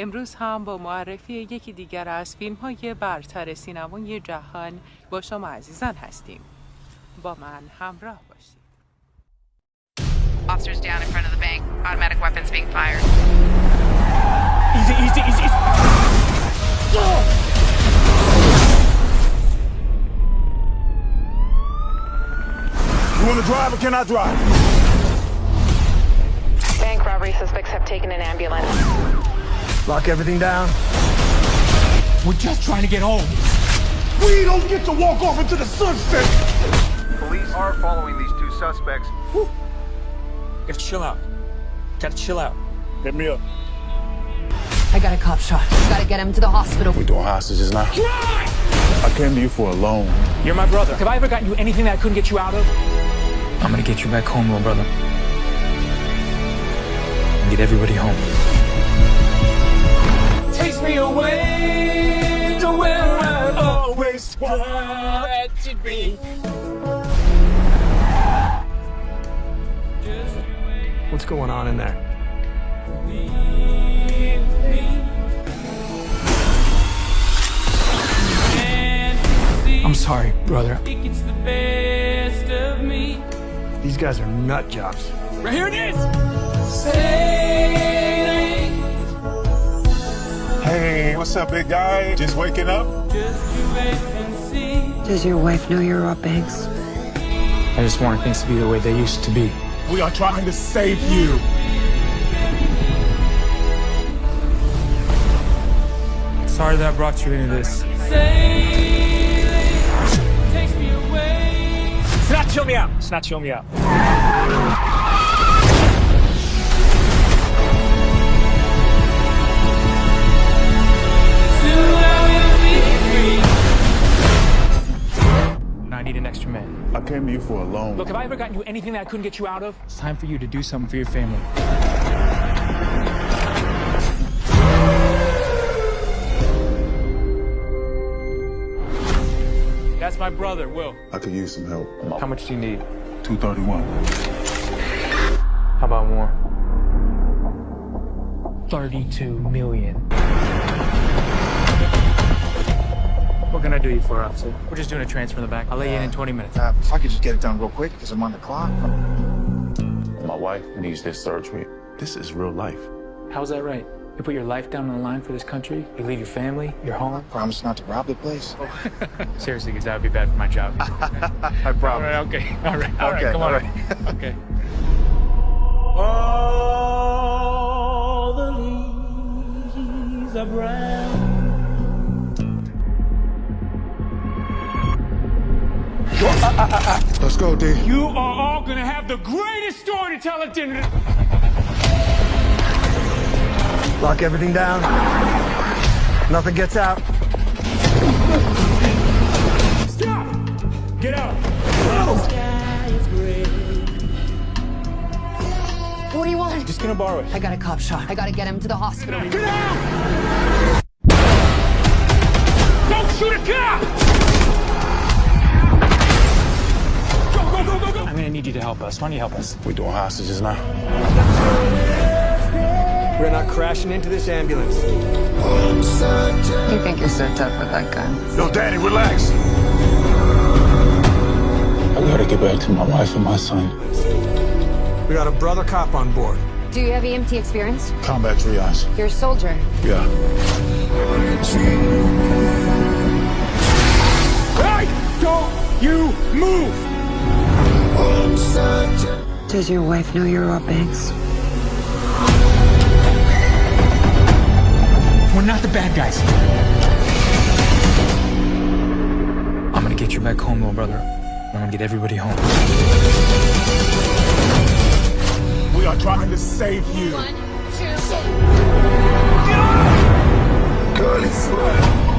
امروز هم با معرفی یکی دیگر از فیلم های برتر سینمای جهان با شما عزیزان هستیم با من همراه باشید Officers down in front of the bank. Automatic weapons being fired. Easy, easy, easy, easy. You want to drive or can I drive? Bank robbery suspects have taken an ambulance. Lock everything down. We're just trying to get home. We don't get to walk off into the sunset. Police are following these two suspects. Gotta chill out. Gotta chill out. Hit me up. I got a cop shot. Gotta get him to the hospital. We doing hostages now? I came to you for a loan. You're my brother. Have I ever gotten you anything that I couldn't get you out of? I'm gonna get you back home, little brother. And get everybody home. Takes me away to where I always wanted to be. What's going on in there? I'm sorry, brother. These guys are nut jobs. Right here it is. What's up, big guy? Just waking up? Does your wife know you're Rob Banks? I just wanted things to be the way they used to be. We are trying to save you. Sorry that I brought you into this. Snatch, chill me out. Snatch, chill me out. I need an extra man. I came to you for a loan. Look, have I ever gotten you anything that I couldn't get you out of? It's time for you to do something for your family. That's my brother, Will. I could use some help. How much do you need? 231. How about more? 32 million. What can I do you for, officer? We're just doing a transfer in the back. I'll let you in in 20 minutes. Uh, if I could just get it done real quick, because I'm on the clock. My wife needs this surgery. This is real life. How's that right? You put your life down on the line for this country? You leave your family, your home? I Promise not to rob the place. Seriously, because that would be bad for my job. I promise. right, okay. All right, all right, Okay, come on. all right. okay. All the leaves are brown. Let's go, D. You are all gonna have the greatest story to tell at dinner. Lock everything down. Nothing gets out. Stop! Get out! Sky is gray. What do you want? Just gonna borrow it. I got a cop shot. I gotta get him to the hospital. Get out! Help us. Why don't you help us? We're doing hostages now? We're not crashing into this ambulance. You think you're so tough with that gun? Yo, Danny, relax. I gotta get back to my wife and my son. We got a brother cop on board. Do you have EMT experience? Combat triage. You're a soldier. Yeah. Does your wife know you're Rob Banks? We're not the bad guys. I'm gonna get you back home, little brother. I'm gonna get everybody home. We are trying to save you.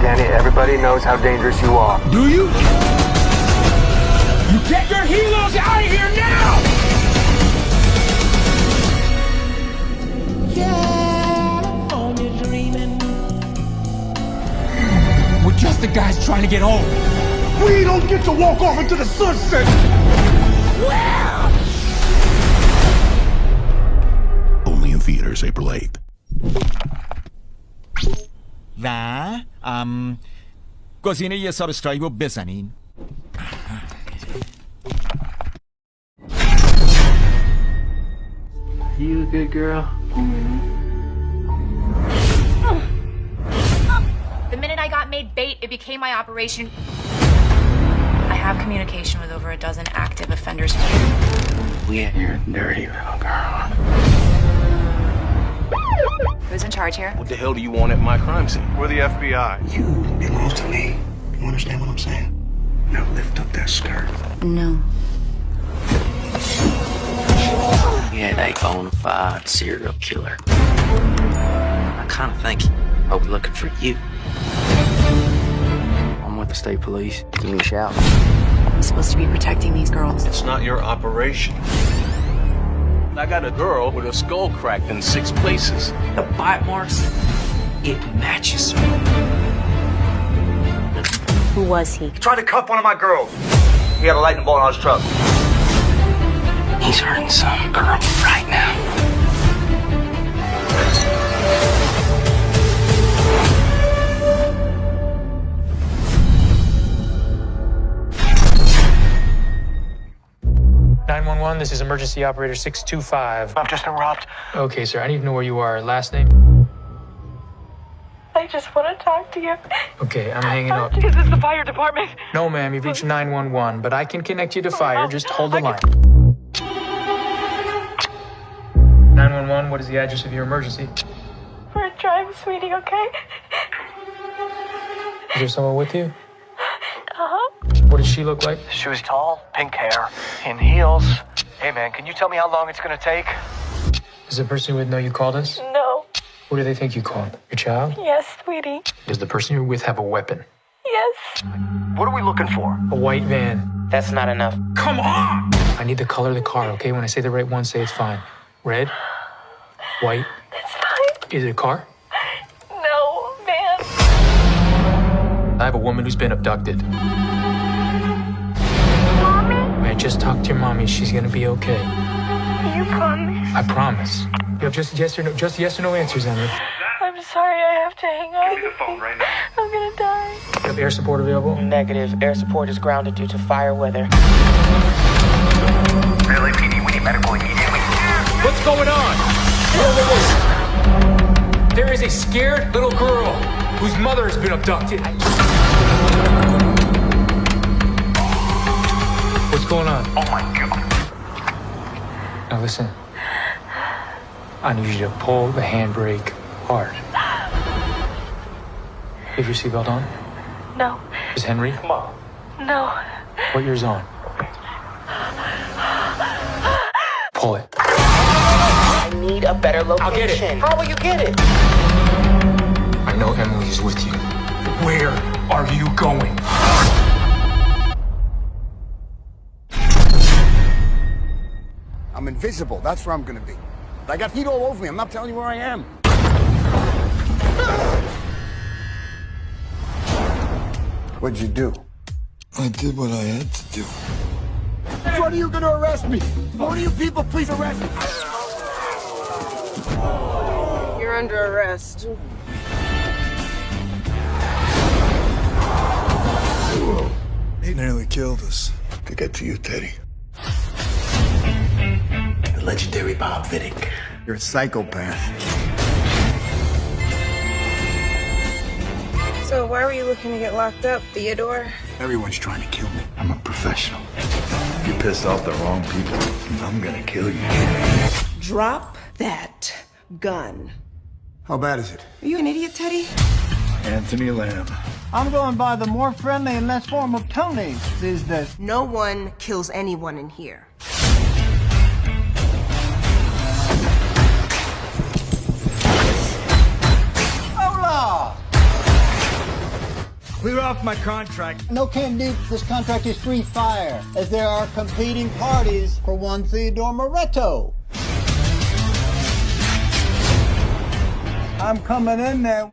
Danny, everybody knows how dangerous you are. Do you? You get your helos out of here now! trying to get home. We don't get to walk off into the sunset. Only in theaters April 8th. و ام گزینه یه ساب استرایب رو بزنین You a good girl? The Became my operation. I have communication with over a dozen active offenders. We you're a dirty little girl. Who's in charge here? What the hell do you want at my crime scene? We're the FBI. You belong to me. You understand what I'm saying? Now lift up that skirt. No. Yeah, a bona fide serial killer. I kind of think I was looking for you. I'm with the state police. Give me a shout. I'm supposed to be protecting these girls. It's not your operation. I got a girl with a skull cracked in six places. The bite marks, it matches. Who was he? Tried to cuff one of my girls. He had a lightning bolt on his truck. He's hurting some girl right now. This is emergency operator six two five. I'm just been robbed. Okay, sir. I need to know where you are. Last name. I just want to talk to you. Okay, I'm hanging up. Is this the fire department? No, ma'am. You've reached nine one one, but I can connect you to fire. Just hold the line. Nine one one. What is the address of your emergency? We're driving, sweetie, okay? Is there someone with you? Uh-huh. What does she look like? She was tall, pink hair, in heels. Hey, man, can you tell me how long it's gonna take? Does the person with know you called us? No. Who do they think you called? Your child? Yes, sweetie. Does the person you're with have a weapon? Yes. What are we looking for? A white van. That's not enough. Come on! I need the color of the car, okay? When I say the right one, say it's fine. Red? White? It's fine. Is it a car? No, man. I have a woman who's been abducted. Mommy? I just talk to your mommy. She's gonna be okay. You promise? I promise. You have just yes or no, just yes or no answers, Emily. I'm sorry, I have to hang up. Give me the phone right now. I'm gonna die. You have air support available? Negative. Air support is grounded due to fire weather. LAPD, we need medical immediately. What's going on? There is a scared little girl whose mother has been abducted. What's going? Oh my god. Now listen. I need you to pull the handbrake hard. Have your seatbelt on? No. Is Henry? Come on. No. What yours on? Pull it. I need a better location. I'll get it. How will you get it? I know Emily is with you. Where are you going? Invisible. That's where I'm gonna be. I got heat all over me. I'm not telling you where I am. What'd you do? I did what I had to do. When are you gonna arrest me? One of you people, please arrest me. You're under arrest. He nearly killed us. To get to you, Teddy. The legendary Bob Viddick. You're a psychopath. So why were you looking to get locked up, Theodore? Everyone's trying to kill me. I'm a professional. If you pissed off the wrong people, I'm gonna kill you. Drop that gun. How bad is it? Are you an idiot, Teddy? Anthony Lamb. I'm going by the more friendly and less formal form of Tony these days. No one kills anyone in here. Off my contract. No can do. This contract is free fire, as there are competing parties for one Theodore Murretto. I'm coming in there.